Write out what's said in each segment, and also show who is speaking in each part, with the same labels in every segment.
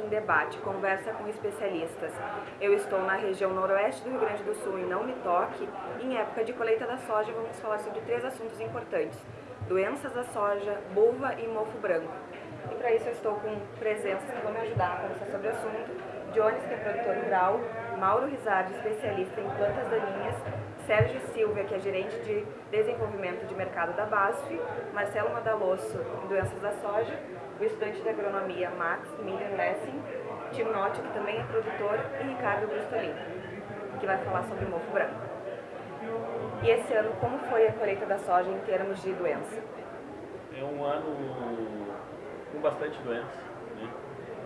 Speaker 1: em debate, conversa com especialistas. Eu estou na região noroeste do Rio Grande do Sul e não me toque. Em época de colheita da soja, vamos falar sobre três assuntos importantes. Doenças da soja, buva e mofo branco. E para isso eu estou com presenças que vão me ajudar a conversar sobre o assunto. Jones, que é produtor rural, Mauro Rizardi, especialista em plantas daninhas, Sérgio Silva, que é gerente de desenvolvimento de mercado da BASF, Marcelo Madalosso, em doenças da soja, o estudante de agronomia Max Miller Lessing, Timote, que também é produtor, e Ricardo Brustolin, que vai falar sobre o mofo branco. E esse ano, como foi a colheita da soja em termos de doença?
Speaker 2: É um ano com bastante doença, né?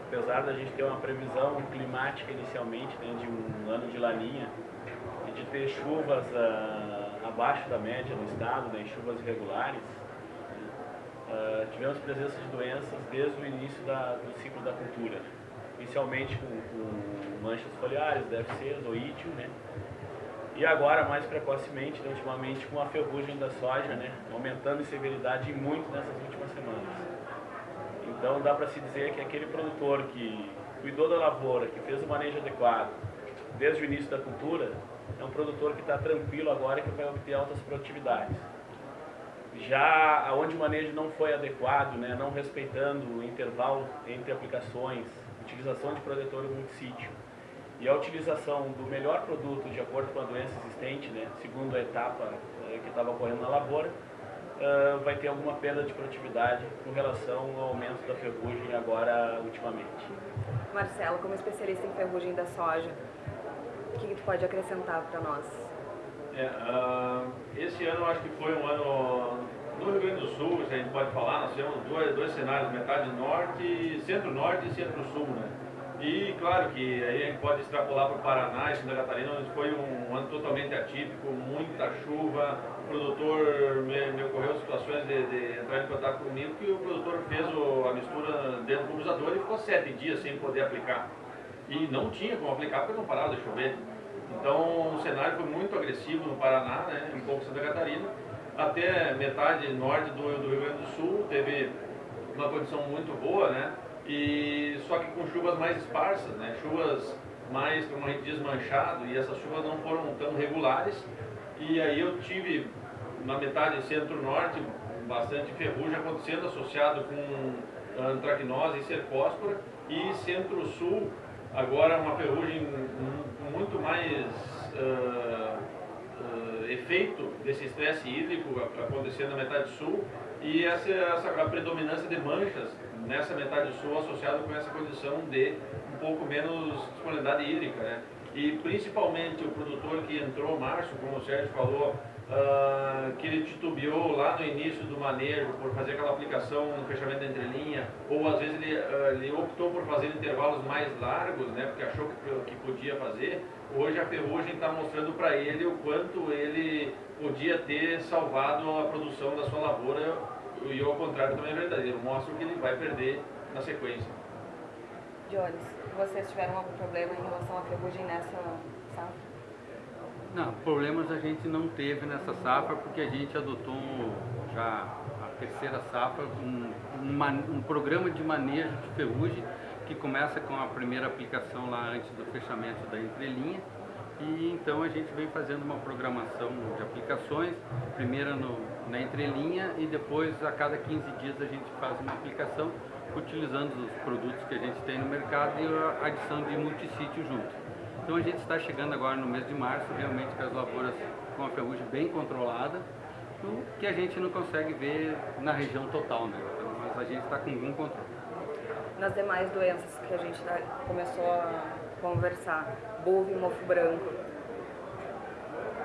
Speaker 2: apesar da gente ter uma previsão climática inicialmente né, de um ano de laninha e de ter chuvas uh, abaixo da média no estado, né, chuvas irregulares, Uh, tivemos presença de doenças desde o início da, do ciclo da cultura, inicialmente com, com manchas foliares, DFCs, oítio, né? E agora, mais precocemente, né, ultimamente, com a ferrugem da soja, né, aumentando em severidade muito nessas últimas semanas. Então, dá para se dizer que aquele produtor que cuidou da lavoura, que fez o manejo adequado, desde o início da cultura, é um produtor que está tranquilo agora e que vai obter altas produtividades. Já onde o manejo não foi adequado, né, não respeitando o intervalo entre aplicações, utilização de protetor multissítio e a utilização do melhor produto de acordo com a doença existente, né, segundo a etapa eh, que estava ocorrendo na lavoura, uh, vai ter alguma perda de produtividade com relação ao aumento da ferrugem agora ultimamente.
Speaker 1: Marcelo, como especialista em ferrugem da soja, o que, que tu pode acrescentar para nós?
Speaker 3: É, uh, esse ano eu acho que foi um ano no Rio Grande do Sul, se a gente pode falar, nós temos dois, dois cenários, metade norte, centro-norte e centro-sul, né? E claro que aí a gente pode extrapolar para o Paraná e Santa Catarina, onde foi um, ano totalmente atípico, muita chuva, o produtor me, me ocorreu situações de, de, entrar em contato comigo que o produtor fez o, a mistura dentro do usador e ficou sete dias sem poder aplicar. E não tinha como aplicar porque não parava de chover. Então o cenário foi muito agressivo no Paraná, né, um pouco Santa Catarina, até metade norte do, do Rio Grande do Sul teve uma condição muito boa, né? E só que com chuvas mais esparsas, né? Chuvas mais, como a gente diz, manchado, e essas chuvas não foram tão regulares. E aí eu tive na metade centro-norte bastante ferrugem acontecendo associado com antracnose e cercóspora e centro-sul agora uma ferrugem muito mais uh, uh, efeito desse estresse hídrico acontecendo na metade sul e essa, essa a predominância de manchas nessa metade sul associada com essa condição de um pouco menos disponibilidade hídrica, né? E principalmente o produtor que entrou março, como o Sérgio falou, uh, que ele titubeou lá no início do manejo por fazer aquela aplicação no fechamento da entrelinha, ou às vezes ele, uh, ele optou por fazer intervalos mais largos, né, porque achou que, que podia fazer, hoje a ferrugem está mostrando para ele o quanto ele podia ter salvado a produção da sua lavoura, e ao contrário também é verdadeiro, mostra que ele vai perder na sequência.
Speaker 1: Jones, vocês tiveram algum problema em relação à ferrugem nessa safra?
Speaker 4: Não, problemas a gente não teve nessa safra porque a gente adotou já a terceira safra um, um, um, programa de manejo de ferrugem que começa com a primeira aplicação lá antes do fechamento da entrelinha e então a gente vem fazendo uma programação de aplicações, primeiro no, na entrelinha e depois a cada 15 dias a gente faz uma aplicação utilizando os produtos que a gente tem no mercado e a adição de multissítio junto. Então a gente está chegando agora no mês de março, realmente com as lavouras com a ferrugem bem controlada, o que a gente não consegue ver na região total, né? Então, mas a gente está com algum controle.
Speaker 1: Nas demais doenças que a gente tá, começou a conversar, bulbo e mofo branco.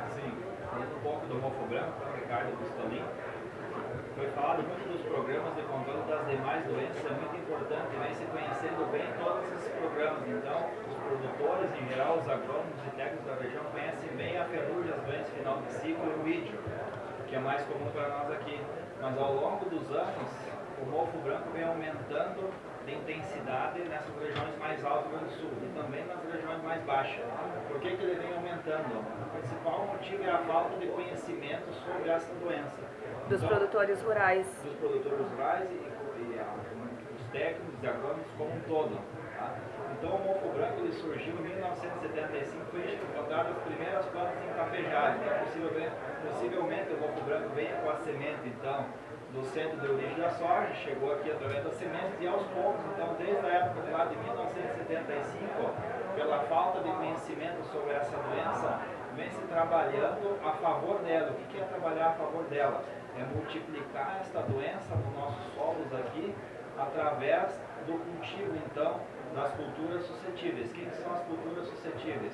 Speaker 5: Sim, falando um pouco do mofo branco, Ricardo Pistolin, foi falado muito dos programas de controle das demais doenças, é muito importante, vem se conhecendo bem todos esses programas, então produtores, em geral, os agrônomos e técnicos da região conhecem bem a ferrugem, as doenças final de ciclo e o vídeo, que é mais comum para nós aqui. Mas ao longo dos anos, o mofo branco vem aumentando de intensidade nessas regiões mais altas do Sul e também nas regiões mais baixas. Por que, que ele vem aumentando? O principal motivo é a falta de conhecimento sobre essa doença.
Speaker 1: Dos então, produtores rurais.
Speaker 5: Dos produtores rurais e, e, e, os técnicos e agrônomos como um todo. Tá? Então o mofo branco ele surgiu em 1975, foi encontrado as primeiras plantas em cafejagem. Então possivelmente, possivelmente o mofo branco venha com a semente então do centro de origem da soja, chegou aqui através das sementes e aos poucos, então desde a época de 1975, pela falta de conhecimento sobre essa doença, vem se trabalhando a favor dela. O que é trabalhar a favor dela? É multiplicar esta doença nos nossos solos aqui através do cultivo, então, das culturas suscetíveis. Quem são as culturas suscetíveis?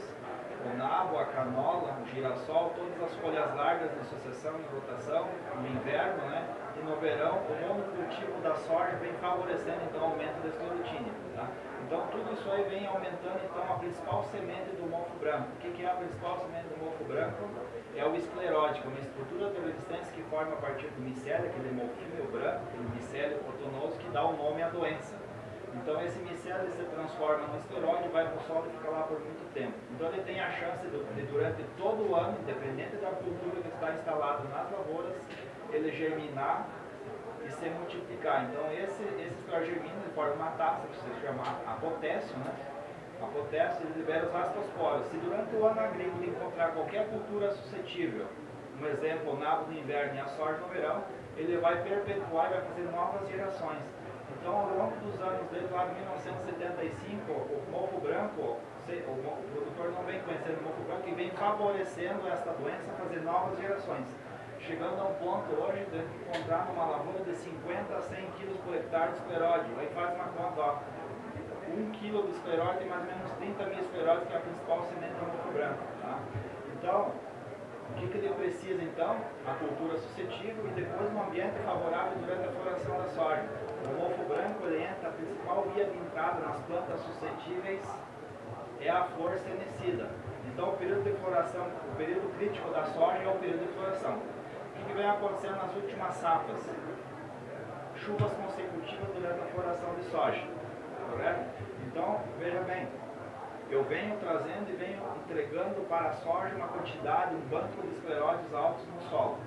Speaker 5: O nabo, a canola, o girassol, todas as folhas largas de sucessão e rotação, no inverno, né? E no verão, o monocultivo da soja vem favorecendo então o aumento da esclerotínia. Tá? Então tudo isso aí vem aumentando então a principal semente do mofo branco. O que, que é a principal semente do mofo branco? É o esclerótico, uma estrutura de resistência que forma a partir do micélio, aquele mofinho branco, aquele micélio cotonoso que dá o nome à doença. Então esse micélio se transforma no esteroide, vai para o solo e fica lá por muito tempo. Então ele tem a chance de, durante todo o ano, independente da cultura que está instalada nas lavouras, ele germinar e se multiplicar. Então esse, esse ele forma uma taça que se chama a potéssio, né? A potéssio ele libera os astrosporos. Se durante o ano agrícola encontrar qualquer cultura suscetível, um exemplo, o nabo no inverno e a soja no verão, ele vai perpetuar e vai fazer novas gerações. Então, ao longo dos anos, desde lá de 1975, o mofo branco, o produtor não vem conhecendo o mofo branco e vem favorecendo esta doença fazer novas gerações. Chegando a um ponto hoje de encontrar numa lavoura de 50 a 100 quilos por hectare de escleróide. Aí faz uma conta, ó. 1 quilo de escleróide mais ou menos 30 mil escleróides, que é a principal semente do mofo branco. Tá? Então, o que, que ele precisa então? A cultura suscetível e depois um ambiente favorável durante a floração da soja. O mofo branco ele entra, a principal via de entrada nas plantas suscetíveis é a flor senescida. Então o período de floração, o período crítico da soja é o período de floração. O que, que vem acontecendo nas últimas safras? Chuvas consecutivas durante a floração de soja. Correto? Então, veja bem, eu venho trazendo e venho entregando para a soja uma quantidade, um banco de escleróides altos no solo.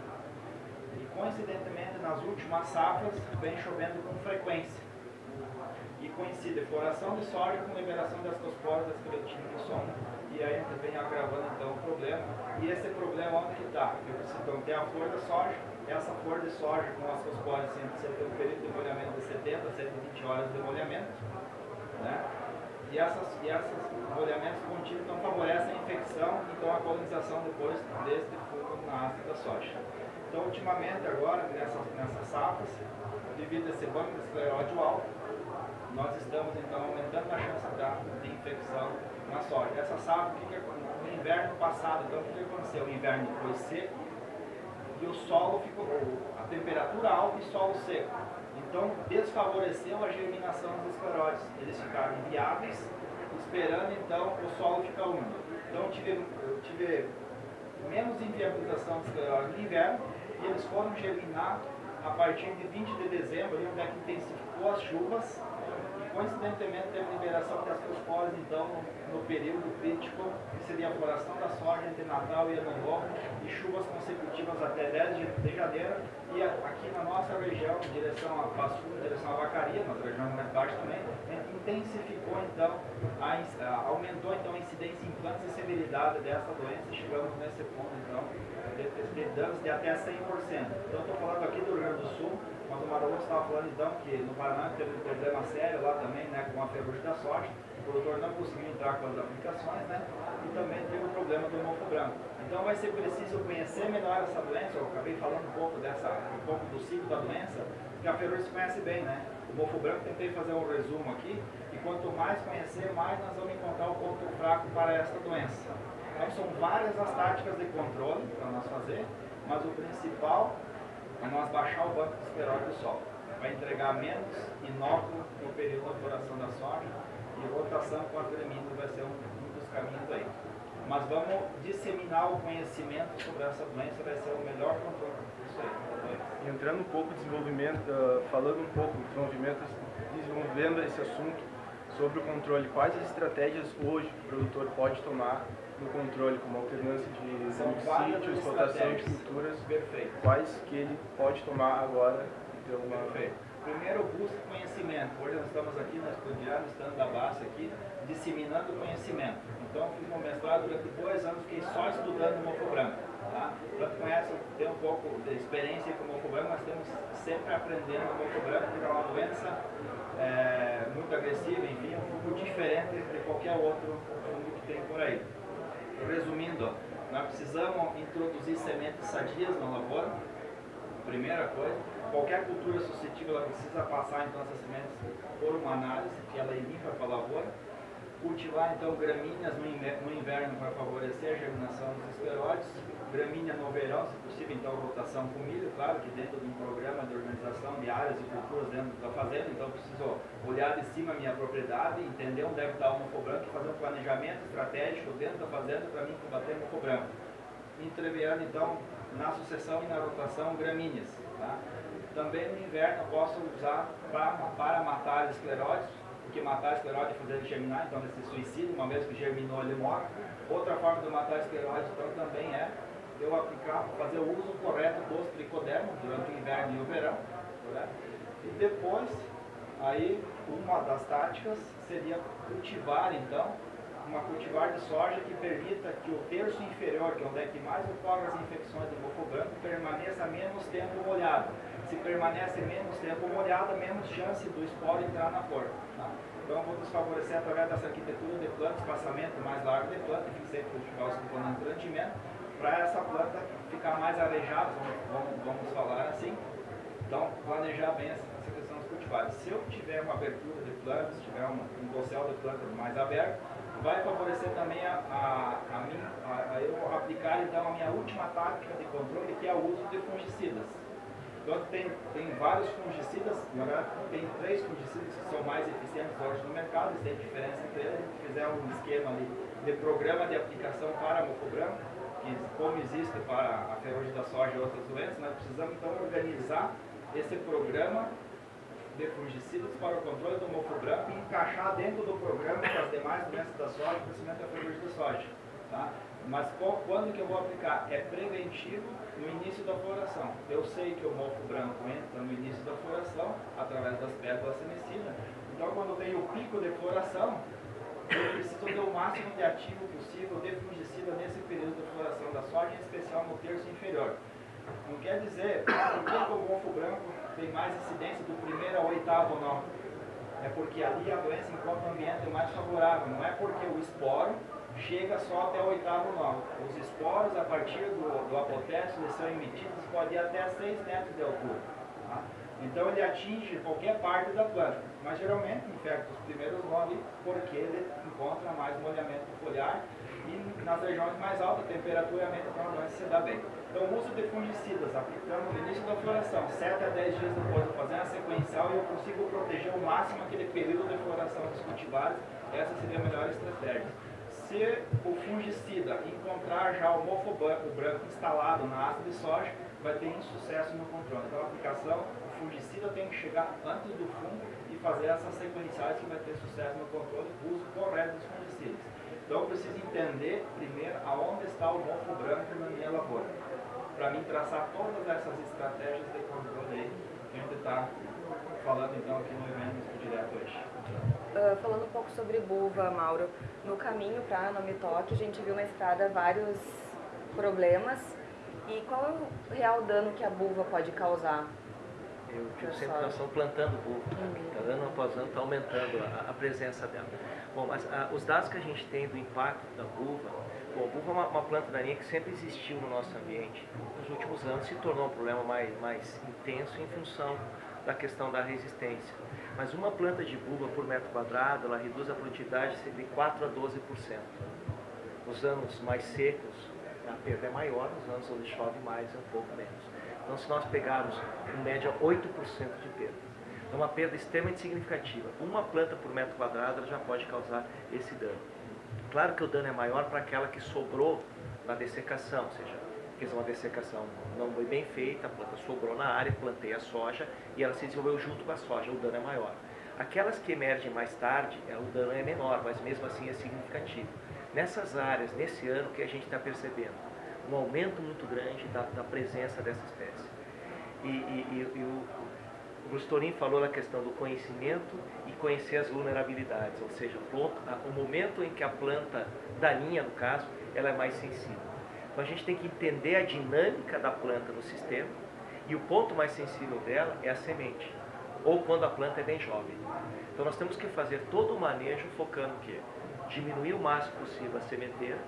Speaker 5: E coincidentemente, nas últimas safras, vem chovendo com frequência. E coincide floração de soja com liberação das ascosporas da esclerotina no solo. E aí vem agravando então o problema. E esse problema onde que está? Eu preciso então ter a flor da soja, essa flor de soja com as ascosporas sempre tem um período de molhamento de 70 a 120 horas de molhamento. E, essas, e esses molhamentos contínuos então, favorecem a infecção então a colonização depois deste fungo na haste da soja. Então, ultimamente, agora, nessas, nessas safras, devido a esse banco de escleróide alto, nós estamos então aumentando a chance da, de infecção na soja. Essa safra, que, que no inverno passado, então, o que, que aconteceu? O inverno foi seco e o solo ficou, a temperatura alta e solo seco. Então, desfavoreceu a germinação dos escleróides. Eles ficaram inviáveis, esperando então o solo ficar úmido. Então, tive, tive menos inviabilização dos escleróides no inverno e eles foram germinar a partir de 20 de dezembro, onde é que intensificou as chuvas coincidentemente teve liberação das ascospores então no, período crítico, que seria a floração da soja entre Natal e Ano Novo, e chuvas consecutivas até 10 de, janeiro, e aqui na nossa região, em direção a Passo em direção a Vacaria, na região mais baixa também, intensificou então, a, a, aumentou então a incidência em plantas e severidade dessa doença, e chegamos nesse ponto então, de, de danos de até 100%. Então estou falando aqui do Rio Grande do Sul, mas o Maroto estava falando então que no Paraná teve um problema sério lá também, né, com a ferrugem da soja. O produtor não conseguiu entrar com as aplicações, né? E também teve o problema do mofo branco. Então vai ser preciso conhecer melhor essa doença. Eu acabei falando um pouco dessa, um pouco do ciclo da doença, que a ferrugem se conhece bem, né? O mofo branco tentei fazer um resumo aqui, e quanto mais conhecer, mais nós vamos encontrar o ponto fraco para essa doença. Então são várias as táticas de controle para nós fazer, mas o principal é nós baixar o banco de esteroide do solo. Vai entregar menos inóculo no período da floração da soja e rotação com as gramíneas vai ser um, um dos caminhos aí. Mas vamos disseminar o conhecimento sobre essa doença, vai ser o melhor controle disso aí.
Speaker 6: Entrando um pouco desenvolvimento, uh, falando um pouco de desenvolvimento, desenvolvendo esse assunto sobre o controle, quais as estratégias hoje o produtor pode tomar no controle, como alternância de sítios, rotação de culturas,
Speaker 5: Perfeito.
Speaker 6: quais que ele pode tomar agora? Então, uma...
Speaker 5: Perfeito. Primeiro, busca conhecimento. Hoje nós estamos aqui nós estudando, estando da base aqui, disseminando conhecimento. Então, fiz um mestrado durante dois anos, fiquei só estudando mofo branco. Tá? Para quem conhece, tem um pouco de experiência com mofo branco, nós temos sempre aprendendo o mofo branco, porque é uma doença é, muito agressiva, enfim, um pouco diferente de qualquer outro fungo que tem por aí. Resumindo, nós precisamos introduzir sementes sadias na lavoura, primeira coisa. Qualquer cultura suscetível ela precisa passar então essas sementes por uma análise que ela envia para a lavoura. Cultivar então gramíneas no inverno para favorecer a germinação dos escleróides. Gramínea no verão, se possível, então rotação com milho, claro que dentro de um programa de organização de áreas e culturas dentro da fazenda, então preciso olhar de cima a minha propriedade, entender onde deve estar o mofo branco e fazer um planejamento estratégico dentro da fazenda para mim combater o mofo branco. Entreveando então na sucessão e na rotação gramíneas. Tá? Também no inverno eu posso usar pra, para matar escleróides, porque matar escleróide é fazer ele germinar, então esse suicídio, uma vez que germinou ele morre. Outra forma de matar escleróide então também é eu aplicar, fazer o uso correto dos tricodermos durante o inverno e o verão. Né? E depois, aí uma das táticas seria cultivar então uma cultivar de soja que permita que o terço inferior, que é onde é que mais ocorrem as infecções do mofo branco, permaneça menos tempo molhado. Se permanece menos tempo molhado, menos chance do esporo entrar na flor. Tá? Então vou desfavorecer através dessa arquitetura de planta, espaçamento mais largo de planta, que sempre cultivar os componentes de rendimento, para essa planta ficar mais arejada, vamos, vamos, falar assim. Então, planejar bem essa, essa questão dos cultivares. Se eu tiver uma abertura de plantas, tiver um, um dossel de plantas mais aberto, vai favorecer também a, a, a, mim, a, a, eu aplicar então a minha última tática de controle, que é o uso de fungicidas. Então tem, tem vários fungicidas, tem três fungicidas que são mais eficientes hoje no mercado, tem diferença entre eles, gente fizer um esquema ali de programa de aplicação para mofo branco, que como existe para a ferrugem da soja e outras doenças, nós precisamos então organizar esse programa de fungicidas para o controle do mofo branco e encaixar dentro do programa das demais doenças da soja, principalmente a ferrugem da soja. Tá? Mas quando que eu vou aplicar? É preventivo no início da floração. Eu sei que o mofo branco entra no início da floração, através das pétalas semicidas. Então, quando tenho o pico de floração, eu preciso ter o máximo de ativo possível de fungicida nesse período de floração da soja, em especial no terço inferior. Não quer dizer que o mofo branco tem mais incidência do primeiro ao oitavo nó. É porque ali a doença encontra um ambiente mais favorável. Não é porque o esporo chega só até o oitavo nó. Os esporos, a partir do, do eles são emitidos, pode ir até 6 metros de altura. Tá? Então ele atinge qualquer parte da planta. Mas geralmente infecta os primeiros nós porque ele encontra mais molhamento foliar e nas regiões mais altas temperatura aumenta, a doença se dá bem. Então, o uso de fungicidas aplicando no início da floração, 7 a 10 dias depois, fazendo a sequencial eu consigo proteger o máximo aquele período de floração dos cultivares, essa seria a melhor estratégia. Se o fungicida encontrar já o mofo branco instalado na haste de soja, vai ter insucesso no controle. Então, a aplicação, o fungicida tem que chegar antes do fungo fazer essas sequenciais que vai ter sucesso no controle, o uso correto dos fungicidas. Então, eu preciso entender primeiro aonde está o mofo branco na minha lavoura para mim traçar todas essas estratégias de controle que a gente está falando então aqui no evento direto hoje.
Speaker 1: Uh, falando um pouco sobre buva, Mauro, no caminho para Nomitoque a gente viu na estrada vários problemas e qual é o real dano que a buva pode causar?
Speaker 7: Eu digo sempre que nós estamos plantando buva, né? uhum. Tá ano após ano está aumentando a, a, presença dela. Bom, mas a, os dados que a gente tem do impacto da buva Bom, a é uma, uma, planta daninha que sempre existiu no nosso ambiente. Nos últimos anos se tornou um problema mais, mais intenso em função da questão da resistência. Mas uma planta de buva por metro quadrado, ela reduz a produtividade de 4 a 12%. Nos anos mais secos, a perda é maior, nos anos onde chove mais é um pouco menos. Então, se nós pegarmos, em média, 8% de perda, é uma perda extremamente significativa. Uma planta por metro quadrado já pode causar esse dano. Claro que o dano é maior para aquela que sobrou na dessecação, ou seja, fez uma dessecação não foi bem feita, a planta sobrou na área, plantei a soja e ela se desenvolveu junto com a soja, o dano é maior. Aquelas que emergem mais tarde, é, o dano é menor, mas mesmo assim é significativo. Nessas áreas, nesse ano, que a gente está percebendo um aumento muito grande da, da presença dessa espécie. E, e, e, e o, O falou na questão do conhecimento e conhecer as vulnerabilidades, ou seja, o momento em que a planta daninha, no caso, ela é mais sensível. Então a gente tem que entender a dinâmica da planta no sistema e o ponto mais sensível dela é a semente, ou quando a planta é bem jovem. Então nós temos que fazer todo o manejo focando o quê? Diminuir o máximo possível a sementeira,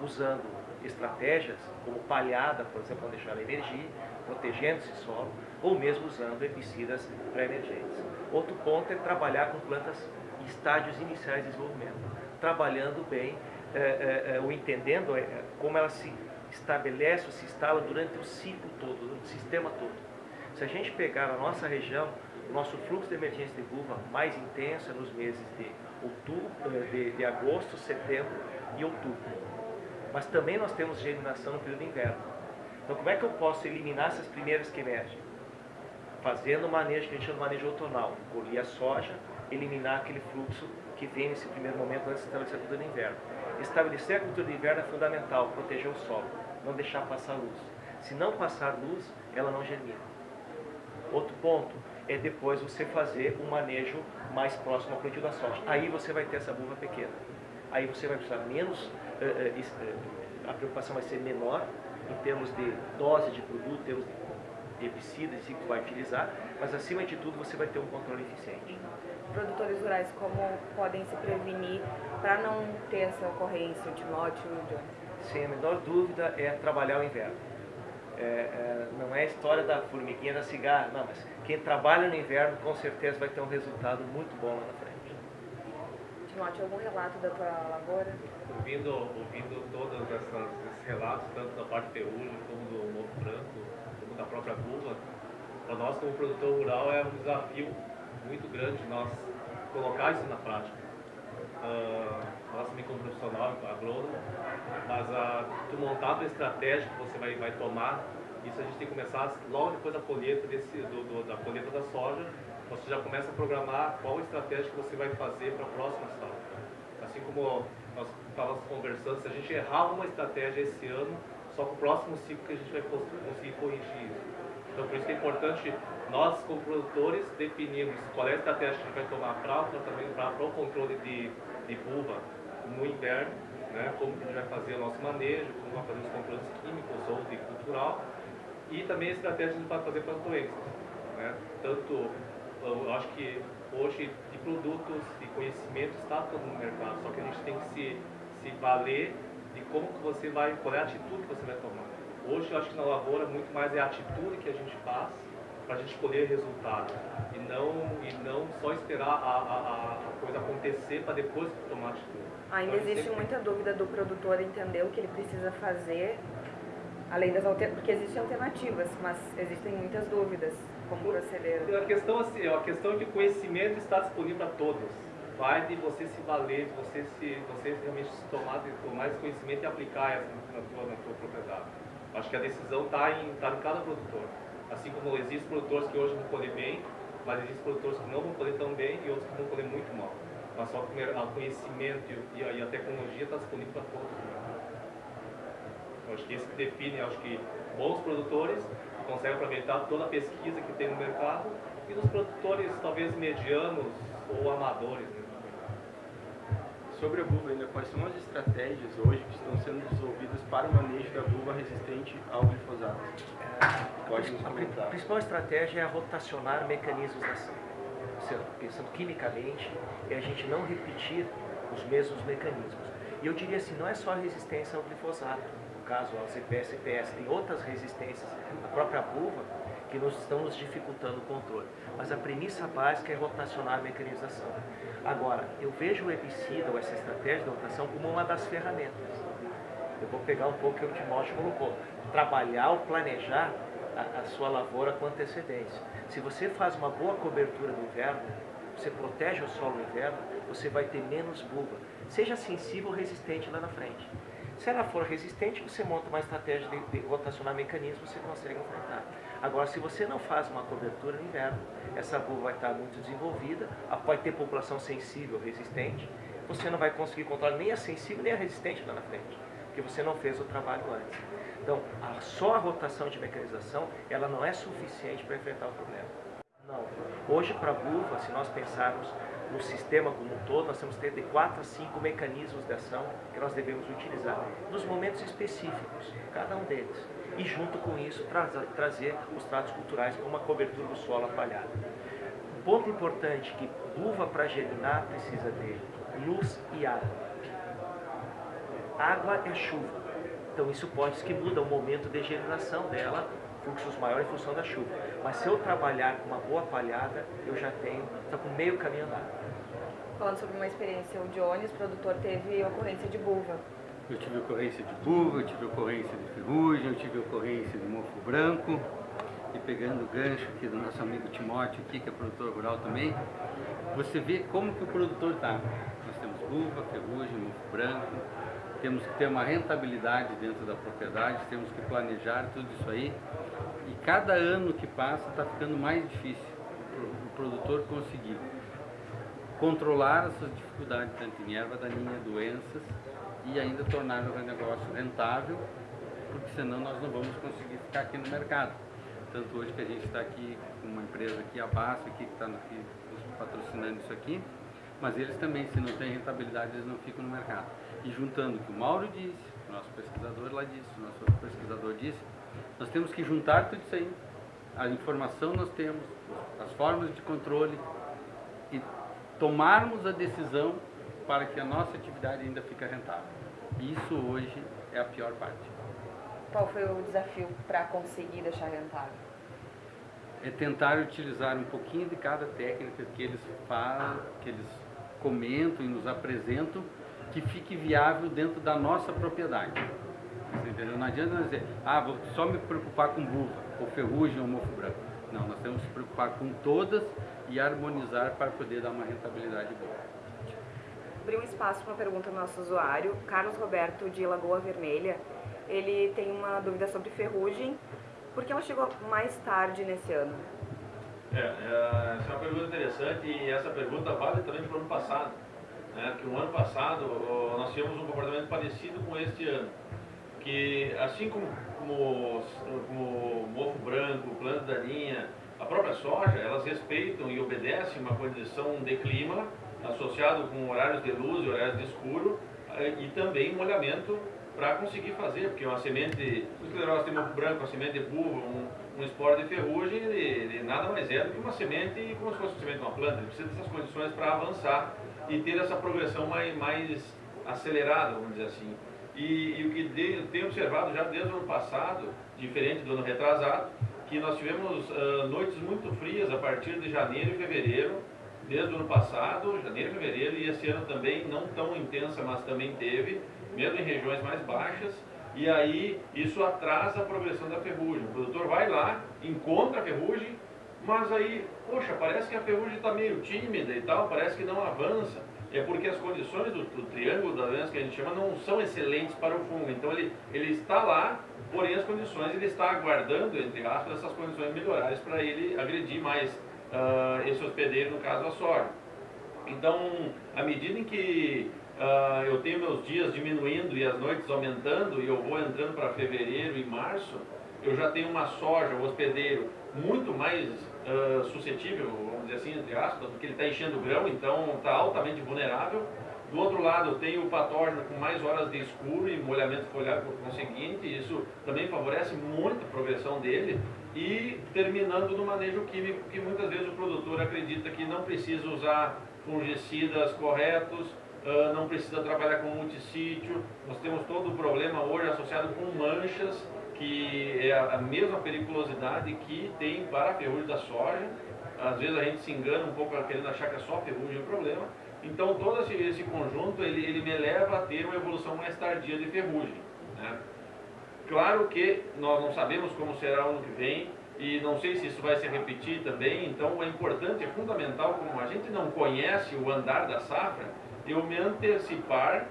Speaker 7: usando estratégias como palhada, por exemplo, para deixar a energia, protegendo esse solo, ou mesmo usando herbicidas pré-emergentes. Outro ponto é trabalhar com plantas em estágios iniciais de desenvolvimento, trabalhando bem é, é, ou entendendo como ela se estabelece ou se instala durante o ciclo todo, o sistema todo. Se a gente pegar a nossa região, o nosso fluxo de emergência de uva mais intenso é nos meses de, outubro, de, de agosto, setembro e outubro. Mas também nós temos germinação no período inverno. Então como é que eu posso eliminar essas primeiras que emergem? Fazendo o manejo que a gente chama de manejo outonal. Colher a soja, eliminar aquele fluxo que vem nesse primeiro momento antes de estabelecer a cultura de inverno. Estabelecer a cultura de inverno é fundamental, proteger o solo, não deixar passar luz. Se não passar luz, ela não germina. Outro ponto é depois você fazer um manejo mais próximo ao plantio da soja. Aí você vai ter essa buva pequena. Aí você vai precisar menos a preocupação vai ser menor em termos de dose de produto, em termos de herbicidas que vai utilizar, mas acima de tudo você vai ter um controle eficiente.
Speaker 1: Produtores rurais, como podem se prevenir para não ter essa ocorrência, Timóteo, John?
Speaker 7: Sem a menor dúvida é trabalhar o inverno. É, é, não é a história da formiguinha da cigarra, não, mas quem trabalha no inverno com certeza vai ter um resultado muito bom lá na frente.
Speaker 1: Timóteo, algum relato da tua lavoura?
Speaker 8: Ouvindo, ouvindo todos esses relatos, tanto da parte ferrugem como do Novo Branco, como da própria buva, para nós como produtor rural é um desafio muito grande nós colocar isso na prática. Uh, nós também como profissional, agrônomo, mas uh, tu montar a estratégia que você vai, vai tomar, isso a gente tem que começar logo depois da colheita, desse, do, do, da colheita da soja, você já começa a programar qual estratégia que você vai fazer para a próxima safra. Assim como nós estávamos conversando, se a gente errar uma estratégia esse ano, só para o próximo ciclo que a gente vai conseguir corrigir isso. Então, por isso que é importante nós, como produtores, definirmos qual é a estratégia que a gente vai tomar para o tratamento, para o controle de, de buva no inverno, né? como que a gente vai fazer o nosso manejo, como vai fazer os controles químicos ou de cultural, e também a estratégia que a gente vai fazer para as doenças. Né? Tanto eu acho que hoje de produtos e conhecimento está todo no mercado, só que a gente tem que se, se valer de como que você vai, qual é a atitude que você vai tomar. Hoje eu acho que na lavoura muito mais é a atitude que a gente faz para a gente colher resultado e não, e não só esperar a, a, a coisa acontecer para depois tomar atitude.
Speaker 1: Ainda então, existe muita dúvida do produtor entender o que ele precisa fazer, além das alternativas, porque existem alternativas, mas existem muitas dúvidas como proceder?
Speaker 8: A questão, assim, a questão de conhecimento está disponível a todos. Vai de você se valer, de você, se, você realmente se tomar, tomar esse conhecimento e aplicar essa na tua, na tua propriedade. Acho que a decisão está em, tá em cada produtor. Assim como existem produtores que hoje vão colher bem, mas existem produtores que não vão colher tão bem e outros que vão colher muito mal. Mas só que o conhecimento e a, tecnologia está disponível para todos. Eu acho que isso que define, acho que bons produtores consegue aproveitar toda a pesquisa que tem no mercado e dos produtores talvez medianos ou amadores. Né?
Speaker 6: Sobre a buva ainda, quais são as estratégias hoje que estão sendo desenvolvidas para o manejo da buva resistente ao glifosato?
Speaker 7: Pode nos comentar. A principal estratégia é rotacionar mecanismos da ação. Pensando quimicamente, é a gente não repetir os mesmos mecanismos. E eu diria assim, não é só a resistência ao glifosato caso ao CPS e PS, tem outras resistências, a própria buva, que nos estão nos dificultando o controle. Mas a premissa básica é rotacionar a mecanização. Agora, eu vejo o herbicida ou essa estratégia de rotação como uma das ferramentas. Eu vou pegar um pouco que o Timóteo colocou. Trabalhar ou planejar a, a sua lavoura com antecedência. Se você faz uma boa cobertura no inverno, você protege o solo no inverno, você vai ter menos buva. Seja sensível ou resistente lá na frente. Se ela for resistente, você monta uma estratégia de, de rotacionar mecanismo, você consegue enfrentar. Agora, se você não faz uma cobertura no inverno, essa buva vai estar muito desenvolvida, pode ter população sensível, resistente, você não vai conseguir controlar nem a sensível nem a resistente lá na frente, porque você não fez o trabalho antes. Então, a, só a rotação de mecanização, ela não é suficiente para enfrentar o problema. Não. Hoje, para a buva, se nós pensarmos no sistema como um todo, nós temos que ter de 4 a 5 mecanismos de ação que nós devemos utilizar, nos momentos específicos, cada um deles. E junto com isso, tra trazer os tratos culturais como uma cobertura do solo apalhado. Um ponto importante que buva para germinar precisa de luz e água. Água é chuva. Então isso pode ser que muda o momento de germinação dela, fluxos maiores em função da chuva. Mas se eu trabalhar com uma boa palhada, eu já tenho, está com meio caminho andado.
Speaker 1: Falando sobre uma experiência, o Jones, produtor, teve ocorrência de buva.
Speaker 4: Eu tive ocorrência de buva, eu tive ocorrência de ferrugem, eu tive ocorrência de mofo branco. E pegando o gancho aqui do nosso amigo Timóteo aqui, que é produtor rural também, você vê como que o produtor está. Nós temos buva, ferrugem, mofo branco, temos que ter uma rentabilidade dentro da propriedade, temos que planejar tudo isso aí. E cada ano que passa está ficando mais difícil o produtor conseguir controlar essas dificuldades, tanto em erva daninha, doenças, e ainda tornar o negócio rentável, porque senão nós não vamos conseguir ficar aqui no mercado. Tanto hoje que a gente está aqui com uma empresa aqui, a Basso, aqui, que está patrocinando isso aqui, mas eles também, se não tem rentabilidade, eles não ficam no mercado. E juntando o que o Mauro disse, o nosso pesquisador lá disse, o nosso pesquisador disse, nós temos que juntar tudo isso aí. A informação nós temos, as formas de controle e tomarmos a decisão para que a nossa atividade ainda fique rentável. Isso hoje é a pior parte.
Speaker 1: Qual foi o desafio para conseguir deixar rentável?
Speaker 4: É tentar utilizar um pouquinho de cada técnica que eles falam, que eles comentam e nos apresentam que fique viável dentro da nossa propriedade. entendeu? Não adianta nós dizer, ah, vou só me preocupar com buva, ou ferrugem, ou mofo branco. Não, nós temos que se preocupar com todas e harmonizar para poder dar uma rentabilidade boa.
Speaker 1: Abrir um espaço para uma pergunta do nosso usuário, Carlos Roberto de Lagoa Vermelha. Ele tem uma dúvida sobre ferrugem. Por que ela chegou mais tarde nesse ano?
Speaker 3: É, é, essa é uma pergunta interessante e essa pergunta vale também para o ano passado. Né? Que no ano passado nós tivemos um comportamento parecido com este ano. Que assim como, como, como mofo branco, planta daninha, a própria soja, elas respeitam e obedecem uma condição de clima associado com horários de luz e horários de escuro eh, e também molhamento para conseguir fazer, porque uma semente, o esclerose tem mofo branco, uma semente de buva, um, um esporo de ferrugem, ele, ele, nada mais é do que uma semente como se fosse uma semente de uma planta, ele precisa dessas condições para avançar e ter essa progressão mais, mais acelerada, vamos dizer assim. E, e o que de, eu tenho observado já desde o ano passado, diferente do ano retrasado, que nós tivemos uh, noites muito frias a partir de janeiro e fevereiro, desde o ano passado, janeiro e fevereiro, e esse ano também, não tão intensa, mas também teve, mesmo em regiões mais baixas, e aí isso atrasa a progressão da ferrugem. O produtor vai lá, encontra a ferrugem, mas aí, poxa, parece que a ferrugem está meio tímida e tal, parece que não avança. É porque as condições do, do, triângulo da doença que a gente chama não são excelentes para o fungo. Então ele, ele está lá, porém as condições, ele está aguardando, entre aspas, essas condições melhoradas para ele agredir mais uh, esse hospedeiro, no caso a soja. Então, à medida em que uh, eu tenho meus dias diminuindo e as noites aumentando, e eu vou entrando para fevereiro e março, eu já tenho uma soja, um hospedeiro, muito mais uh, suscetível, vamos dizer assim, entre aspas, porque ele está enchendo o grão, então está altamente vulnerável. Do outro lado, tem o patógeno com mais horas de escuro e molhamento foliar por conseguinte, isso também favorece muito a progressão dele. E terminando no manejo químico, que muitas vezes o produtor acredita que não precisa usar fungicidas corretos, uh, não precisa trabalhar com multissítio. Nós temos todo o problema hoje associado com manchas, que é a mesma periculosidade que tem para a ferrugem da soja. Às vezes a gente se engana um pouco querendo achar que é só ferrugem o problema. Então todo esse, esse conjunto ele, ele me leva a ter uma evolução mais tardia de ferrugem. Né? Claro que nós não sabemos como será o ano que vem e não sei se isso vai se repetir também, então é importante, é fundamental, como a gente não conhece o andar da safra, eu me antecipar,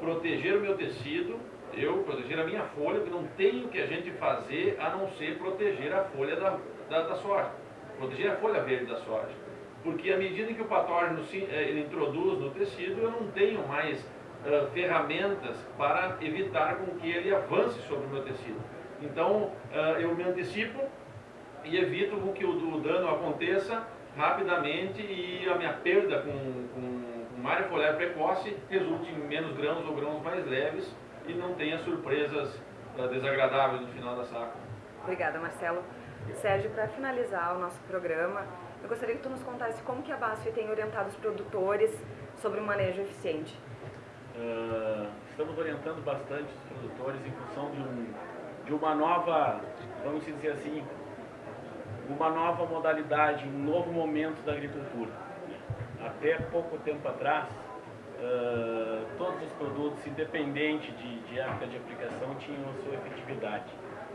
Speaker 3: proteger o meu tecido eu proteger a minha folha, que não tenho que a gente fazer a não ser proteger a folha da, da, da proteger a folha verde da soja. Porque à medida que o patógeno se, eh, ele introduz no tecido, eu não tenho mais uh, ferramentas para evitar com que ele avance sobre o meu tecido. Então, uh, eu me antecipo, e evito que o, o dano aconteça rapidamente e a minha perda com, com, com área foliar precoce resulte em menos grãos ou grãos mais leves e não tenha surpresas uh, desagradáveis no final da safra.
Speaker 1: Obrigada, Marcelo. Sérgio, para finalizar o nosso programa, eu gostaria que tu nos contasse como que a BASF tem orientado os produtores sobre o manejo eficiente.
Speaker 2: Uh, estamos orientando bastante os produtores em função de, um, de uma nova, vamos dizer assim, uma nova modalidade, um novo momento da agricultura. Até pouco tempo atrás, uh, todos os produtos, independente de, de época de aplicação, tinham a sua efetividade.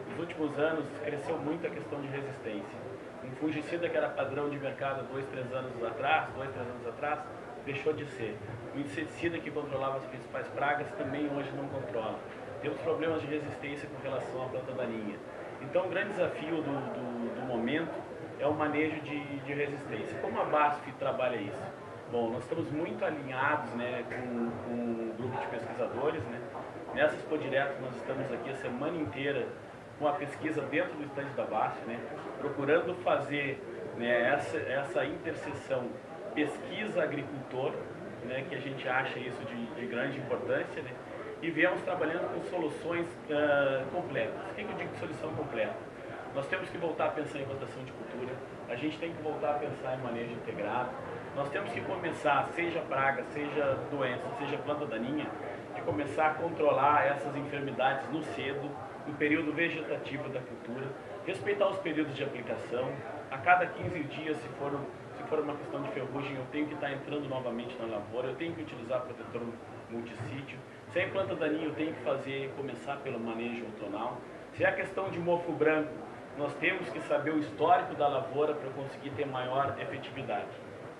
Speaker 2: Nos últimos anos, cresceu muito a questão de resistência. Um fungicida que era padrão de mercado dois, três anos atrás, dois, três anos atrás, deixou de ser. O inseticida que controlava as principais pragas também hoje não controla. Temos problemas de resistência com relação à planta daninha. Então, o grande desafio do, do, do momento é o manejo de, de, resistência. Como a BASF trabalha isso? Bom, nós estamos muito alinhados né, com, com um grupo de pesquisadores. Né? Nessa Expo Direto, nós estamos aqui a semana inteira com a pesquisa dentro do estande da BASF, né? procurando fazer né, essa, essa interseção pesquisa-agricultor, né, que a gente acha isso de, de grande importância, né, e viemos trabalhando com soluções uh, completas. O que, que eu digo de solução completa? Nós temos que voltar a pensar em rotação de cultura, a gente tem que voltar a pensar em manejo integrado, nós temos que começar, seja praga, seja doença, seja planta daninha, de começar a controlar essas enfermidades no cedo, no período vegetativo da cultura, respeitar os períodos de aplicação, a cada 15 dias, se for for uma questão de ferrugem, eu tenho que estar entrando novamente na lavoura, eu tenho que utilizar protetor multissítio. Se é planta daninha, eu tenho que fazer, começar pelo manejo outonal. Se é a questão de mofo branco, nós temos que saber o histórico da lavoura para conseguir ter maior efetividade.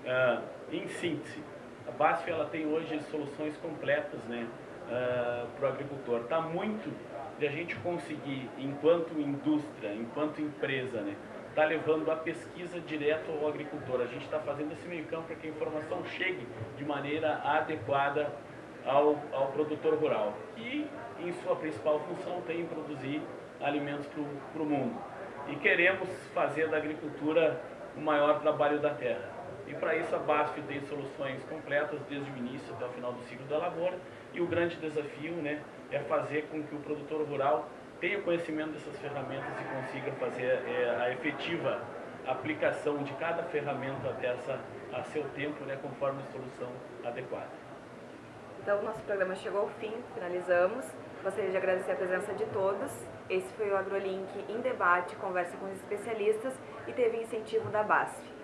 Speaker 2: Uh, em síntese, a BASF ela tem hoje soluções completas né, uh, para o agricultor. Está muito de a gente conseguir, enquanto indústria, enquanto empresa, né, está levando a pesquisa direto ao agricultor. A gente está fazendo esse meio campo para que a informação chegue de maneira adequada ao, ao produtor rural, que em sua principal função tem produzir alimentos para o mundo. E queremos fazer da agricultura o maior trabalho da terra. E para isso a BASF tem soluções completas desde o início até o final do ciclo da lavoura. E o grande desafio né, é fazer com que o produtor rural tenha conhecimento dessas ferramentas e consiga fazer é, a efetiva aplicação de cada ferramenta dessa a seu tempo, né, conforme a solução adequada.
Speaker 1: Então, nosso programa chegou ao fim, finalizamos. Gostaria de agradecer a presença de todos. Esse foi o AgroLink em debate, conversa com os especialistas e teve incentivo da BASF.